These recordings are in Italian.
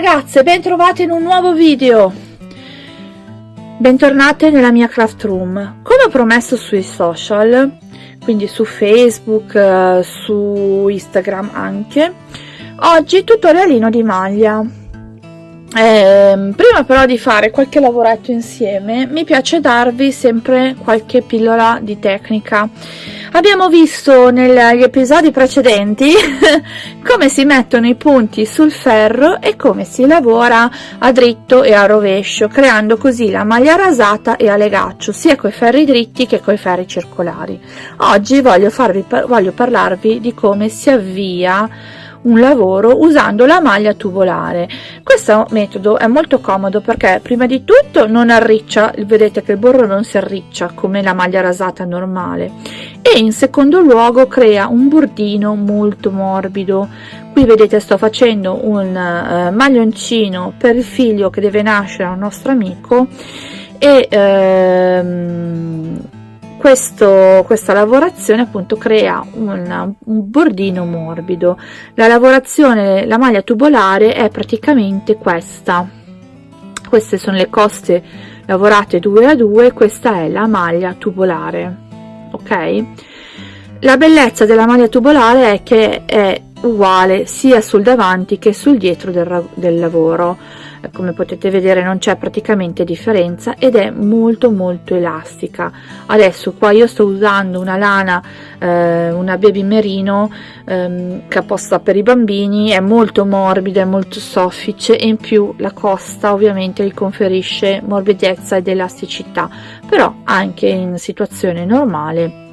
ragazze, bentrovate in un nuovo video! Bentornate nella mia craft room. Come ho promesso sui social, quindi su Facebook, eh, su Instagram anche, oggi tutorialino di maglia. Eh, prima però di fare qualche lavoretto insieme, mi piace darvi sempre qualche pillola di tecnica Abbiamo visto negli episodi precedenti come si mettono i punti sul ferro e come si lavora a dritto e a rovescio, creando così la maglia rasata e a legaccio, sia coi ferri dritti che coi ferri circolari. Oggi voglio, farvi, voglio parlarvi di come si avvia un lavoro usando la maglia tubolare. Questo metodo è molto comodo perché prima di tutto non arriccia vedete che il borro non si arriccia come la maglia rasata normale. E in secondo luogo crea un bordino molto morbido. Qui vedete sto facendo un uh, maglioncino per il figlio che deve nascere al nostro amico e ehm, questo, questa lavorazione appunto crea un, un, bordino morbido. La lavorazione la maglia tubolare è praticamente questa. Queste sono le coste lavorate 2 a 2 questa è la maglia tubolare ok? La bellezza della maglia tubolare è che è uguale sia sul davanti che sul dietro del, del lavoro come potete vedere non c'è praticamente differenza ed è molto molto elastica. Adesso qua io sto usando una lana eh, una baby merino ehm, apposta per i bambini è molto morbida è molto soffice e in più la costa ovviamente gli conferisce morbidezza ed elasticità però anche in situazione normale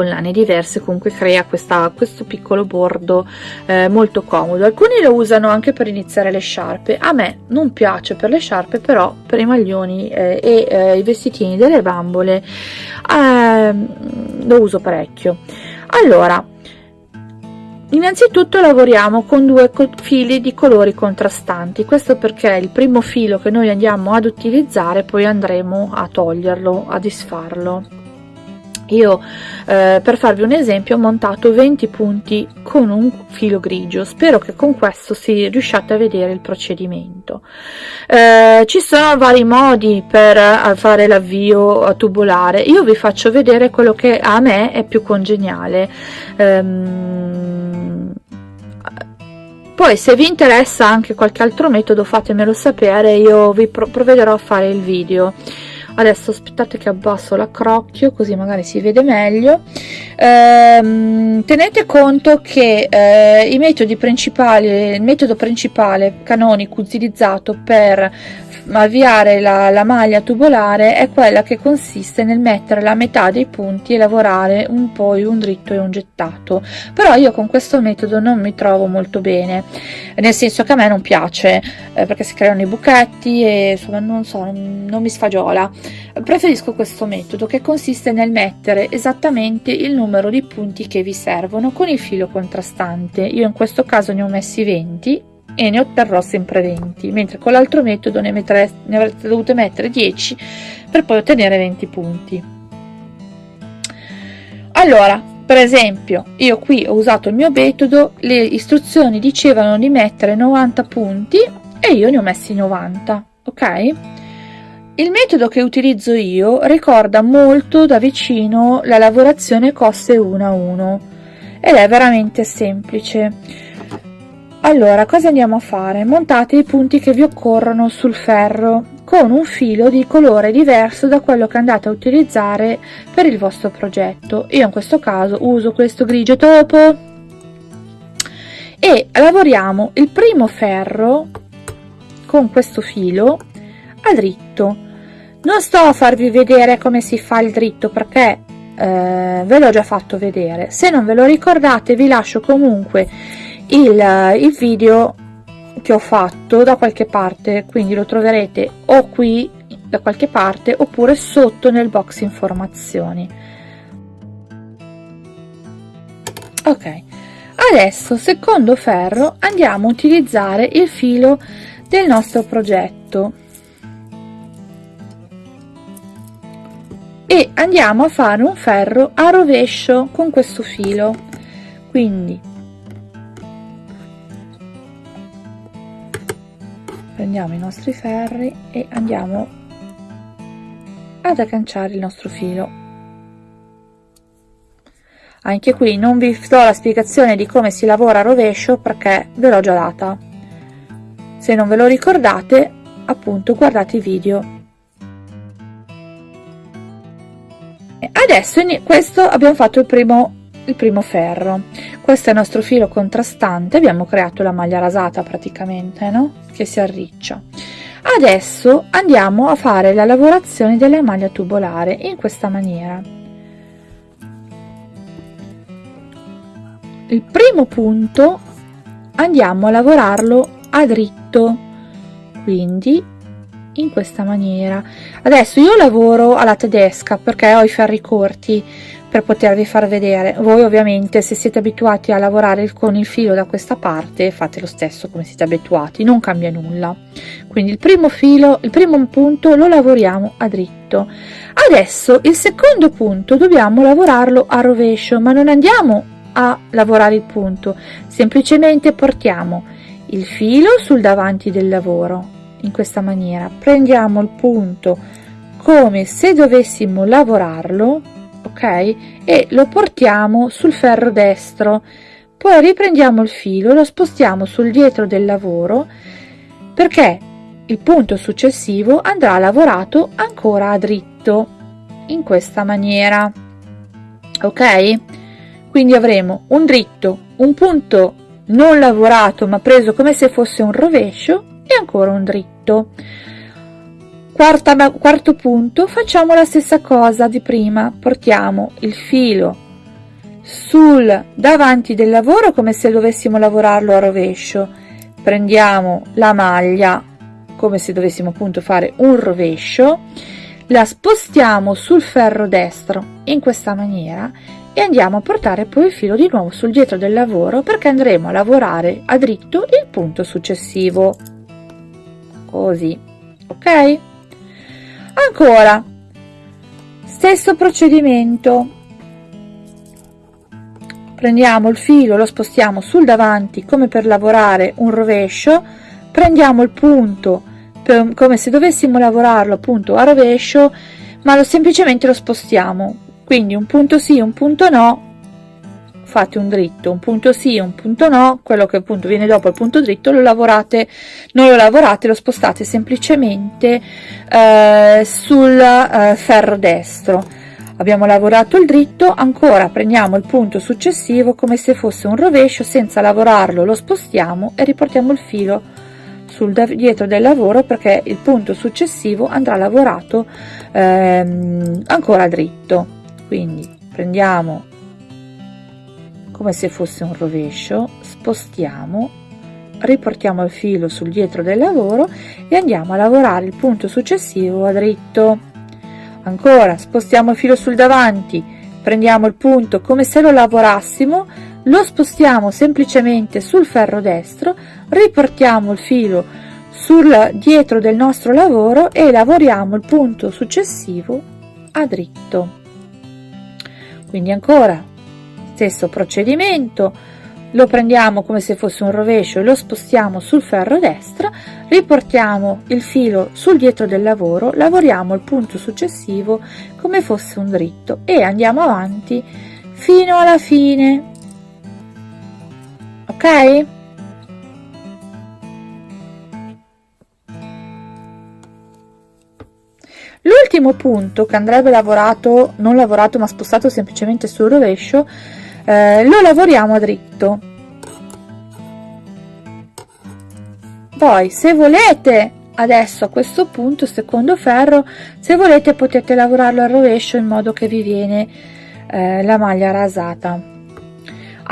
con lane diverse comunque crea questa, questo piccolo bordo eh, molto comodo. Alcuni lo usano anche per iniziare le sciarpe. A me non piace per le sciarpe però per i maglioni eh, e eh, i vestitini delle bambole ehm, lo uso parecchio. Allora Innanzitutto lavoriamo con due fili di colori contrastanti, questo perché il primo filo che noi andiamo ad utilizzare poi andremo a toglierlo, a disfarlo io eh, per farvi un esempio ho montato 20 punti con un filo grigio. Spero che con questo si riusciate a vedere il procedimento. Eh, ci sono vari modi per eh, fare l'avvio tubolare. Io vi faccio vedere quello che a me è più congeniale. Ehm, poi se vi interessa anche qualche altro metodo fatemelo sapere io vi provvederò a fare il video adesso aspettate che abbasso l'accrocchio così magari si vede meglio. Ehm, tenete conto che eh, i metodi principali il metodo principale canonico utilizzato per avviare la, la maglia tubolare è quella che consiste nel mettere la metà dei punti e lavorare un po' un dritto e un gettato. Però io con questo metodo non mi trovo molto bene nel senso che a me non piace eh, perché si creano i buchetti e insomma non so non, non mi sfagiola. Preferisco questo metodo che consiste nel mettere esattamente il numero di punti che vi servono con il filo contrastante. Io in questo caso ne ho messi 20 e ne otterrò sempre 20 mentre con l'altro metodo ne, mettere, ne avrete dovuto mettere 10 per poi ottenere 20 punti. Allora per esempio io qui ho usato il mio metodo le istruzioni dicevano di mettere 90 punti e io ne ho messi 90 ok? Il metodo che utilizzo io ricorda molto da vicino la lavorazione coste 1 a 1 ed è veramente semplice allora cosa andiamo a fare? Montate i punti che vi occorrono sul ferro con un filo di colore diverso da quello che andate a utilizzare per il vostro progetto. Io in questo caso uso questo grigio topo. E lavoriamo il primo ferro con questo filo a dritto. Non sto a farvi vedere come si fa il dritto perché eh, ve l'ho già fatto vedere. Se non ve lo ricordate vi lascio comunque il, il video che ho fatto da qualche parte quindi lo troverete o qui da qualche parte oppure sotto nel box informazioni. Ok adesso secondo ferro andiamo a utilizzare il filo del nostro progetto. E andiamo a fare un ferro a rovescio con questo filo. Quindi prendiamo i nostri ferri e andiamo ad agganciare il nostro filo. Anche qui non vi do la spiegazione di come si lavora a rovescio perché ve l'ho già data. Se non ve lo ricordate appunto guardate i video. Adesso questo abbiamo fatto il primo il primo ferro questo è il nostro filo contrastante abbiamo creato la maglia rasata praticamente no? Che si arriccia. Adesso andiamo a fare la lavorazione della maglia tubolare in questa maniera. Il primo punto andiamo a lavorarlo a dritto quindi in questa maniera. Adesso io lavoro alla tedesca perché ho i ferri corti per potervi far vedere. Voi ovviamente se siete abituati a lavorare con il filo da questa parte fate lo stesso come siete abituati non cambia nulla. Quindi il primo filo il primo punto lo lavoriamo a dritto. Adesso il secondo punto dobbiamo lavorarlo a rovescio ma non andiamo a lavorare il punto. Semplicemente portiamo il filo sul davanti del lavoro in questa maniera. Prendiamo il punto come se dovessimo lavorarlo ok? E lo portiamo sul ferro destro. Poi riprendiamo il filo lo spostiamo sul dietro del lavoro perché il punto successivo andrà lavorato ancora a dritto in questa maniera ok? Quindi avremo un dritto un punto non lavorato ma preso come se fosse un rovescio e ancora un dritto Quarta, quarto punto facciamo la stessa cosa di prima. Portiamo il filo sul davanti del lavoro come se dovessimo lavorarlo a rovescio. Prendiamo la maglia come se dovessimo appunto fare un rovescio la spostiamo sul ferro destro in questa maniera e andiamo a portare poi il filo di nuovo sul dietro del lavoro perché andremo a lavorare a dritto il punto successivo. Così ok ancora. Stesso procedimento. Prendiamo il filo lo spostiamo sul davanti come per lavorare un rovescio. Prendiamo il punto per, come se dovessimo lavorarlo appunto a rovescio ma lo semplicemente lo spostiamo. Quindi un punto sì un punto no fate un dritto un punto sì un punto no quello che appunto viene dopo il punto dritto lo lavorate non lo lavorate lo spostate semplicemente eh, sul eh, ferro destro. Abbiamo lavorato il dritto ancora prendiamo il punto successivo come se fosse un rovescio senza lavorarlo lo spostiamo e riportiamo il filo sul dietro del lavoro perché il punto successivo andrà lavorato ehm, ancora dritto. Quindi prendiamo come se fosse un rovescio spostiamo riportiamo il filo sul dietro del lavoro e andiamo a lavorare il punto successivo a dritto. Ancora spostiamo il filo sul davanti prendiamo il punto come se lo lavorassimo lo spostiamo semplicemente sul ferro destro riportiamo il filo sul dietro del nostro lavoro e lavoriamo il punto successivo a dritto. Quindi ancora stesso procedimento lo prendiamo come se fosse un rovescio e lo spostiamo sul ferro destro riportiamo il filo sul dietro del lavoro lavoriamo il punto successivo come fosse un dritto e andiamo avanti fino alla fine. Ok? L'ultimo punto che andrebbe lavorato, non lavorato ma spostato semplicemente sul rovescio, eh, lo lavoriamo dritto. Poi se volete adesso a questo punto secondo ferro se volete potete lavorarlo al rovescio in modo che vi viene eh, la maglia rasata.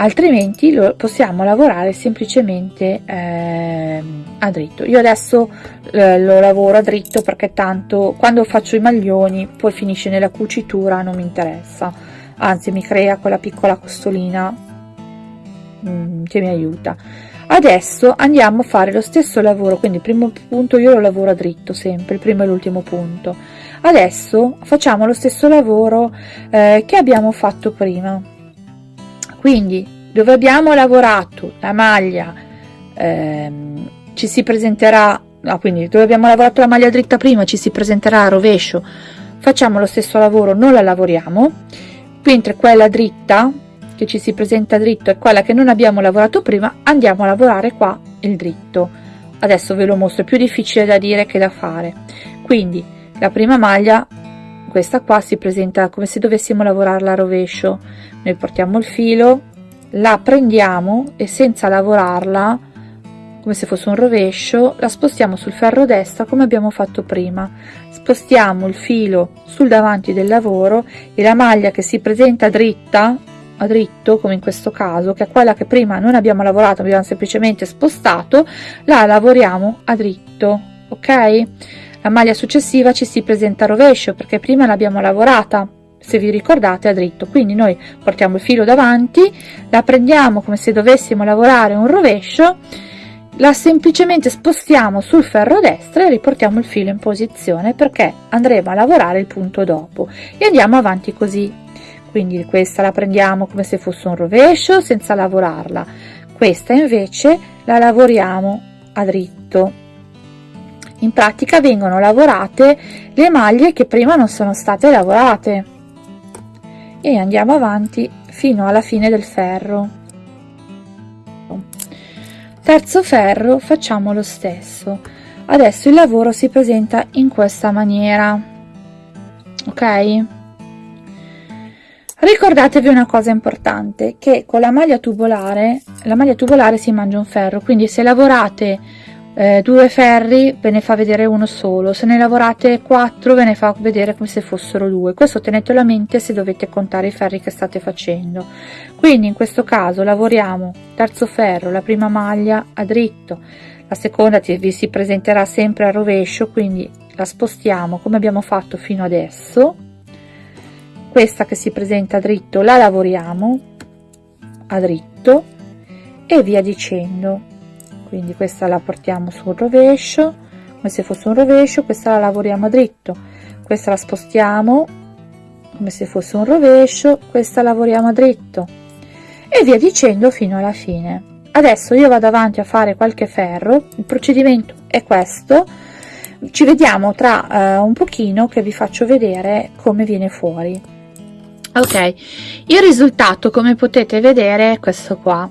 Altrimenti lo possiamo lavorare semplicemente eh, a dritto. Io adesso eh, lo lavoro a dritto perché tanto quando faccio i maglioni poi finisce nella cucitura non mi interessa anzi mi crea quella piccola costolina mm, che mi aiuta. Adesso andiamo a fare lo stesso lavoro quindi il primo punto io lo lavoro a dritto sempre il primo e l'ultimo punto. Adesso facciamo lo stesso lavoro eh, che abbiamo fatto prima. Quindi dove abbiamo lavorato la maglia ehm, ci si presenterà no, quindi dove abbiamo lavorato la maglia dritta prima ci si presenterà a rovescio. Facciamo lo stesso lavoro non la lavoriamo mentre quella dritta che ci si presenta dritto è quella che non abbiamo lavorato prima andiamo a lavorare qua il dritto. Adesso ve lo mostro è più difficile da dire che da fare. Quindi la prima maglia questa qua si presenta come se dovessimo lavorarla a rovescio. Noi portiamo il filo la prendiamo e senza lavorarla come se fosse un rovescio la spostiamo sul ferro destra come abbiamo fatto prima. Spostiamo il filo sul davanti del lavoro e la maglia che si presenta dritta a dritto come in questo caso che è quella che prima non abbiamo lavorato abbiamo semplicemente spostato la lavoriamo a dritto ok? La maglia successiva ci si presenta a rovescio perché prima l'abbiamo lavorata se vi ricordate a dritto. Quindi noi portiamo il filo davanti la prendiamo come se dovessimo lavorare un rovescio la semplicemente spostiamo sul ferro destro e riportiamo il filo in posizione perché andremo a lavorare il punto dopo. E andiamo avanti così. Quindi questa la prendiamo come se fosse un rovescio senza lavorarla. Questa invece la lavoriamo a dritto. In pratica vengono lavorate le maglie che prima non sono state lavorate. E andiamo avanti fino alla fine del ferro terzo ferro facciamo lo stesso. Adesso il lavoro si presenta in questa maniera. Ok? Ricordatevi una cosa importante che con la maglia tubolare la maglia tubolare si mangia un ferro quindi se lavorate eh, due ferri ve ne fa vedere uno solo. Se ne lavorate quattro ve ne fa vedere come se fossero due. Questo tenetelo a mente se dovete contare i ferri che state facendo. Quindi in questo caso lavoriamo. Terzo ferro la prima maglia a dritto. La seconda vi si presenterà sempre a rovescio quindi la spostiamo come abbiamo fatto fino adesso. Questa che si presenta a dritto la lavoriamo a dritto e via dicendo quindi questa la portiamo sul rovescio come se fosse un rovescio questa la lavoriamo dritto. Questa la spostiamo come se fosse un rovescio questa lavoriamo dritto. E via dicendo fino alla fine. Adesso io vado avanti a fare qualche ferro. Il procedimento è questo. Ci vediamo tra eh, un pochino che vi faccio vedere come viene fuori ok il risultato come potete vedere è questo qua.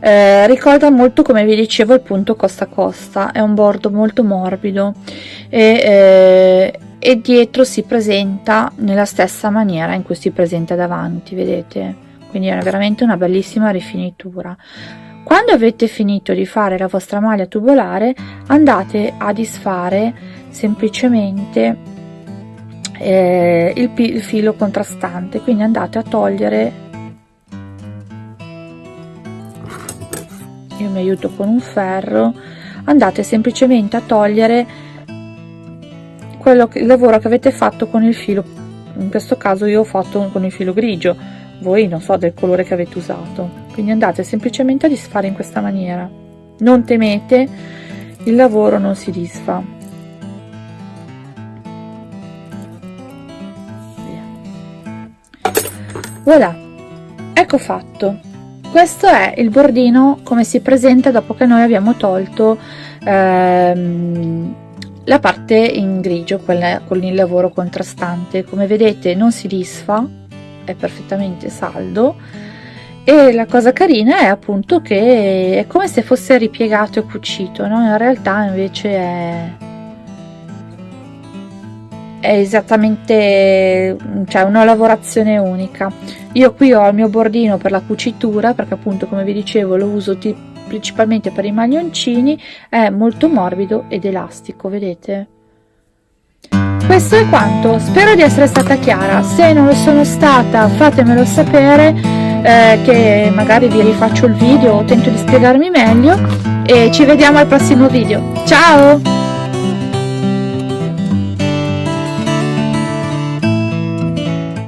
Eh, ricorda molto come vi dicevo il punto costa costa è un bordo molto morbido e, eh, e dietro si presenta nella stessa maniera in cui si presenta davanti vedete? Quindi è veramente una bellissima rifinitura. Quando avete finito di fare la vostra maglia tubolare andate a disfare semplicemente eh, il, il filo contrastante quindi andate a togliere. Io mi aiuto con un ferro. Andate semplicemente a togliere quello che, il lavoro che avete fatto con il filo. In questo caso io ho fatto con il filo grigio. Voi non so del colore che avete usato. Quindi andate semplicemente a disfare in questa maniera. Non temete il lavoro non si disfa voilà. Ecco fatto. Questo è il bordino come si presenta dopo che noi abbiamo tolto ehm, la parte in grigio quella con il lavoro contrastante. Come vedete non si disfa è perfettamente saldo. E la cosa carina è appunto che è come se fosse ripiegato e cucito no? in realtà invece è è esattamente cioè una lavorazione unica. Io qui ho il mio bordino per la cucitura perché appunto come vi dicevo lo uso principalmente per i maglioncini è molto morbido ed elastico vedete? Questo è quanto. Spero di essere stata chiara. Se non lo sono stata fatemelo sapere eh, che magari vi rifaccio il video o tento di spiegarmi meglio e ci vediamo al prossimo video. Ciao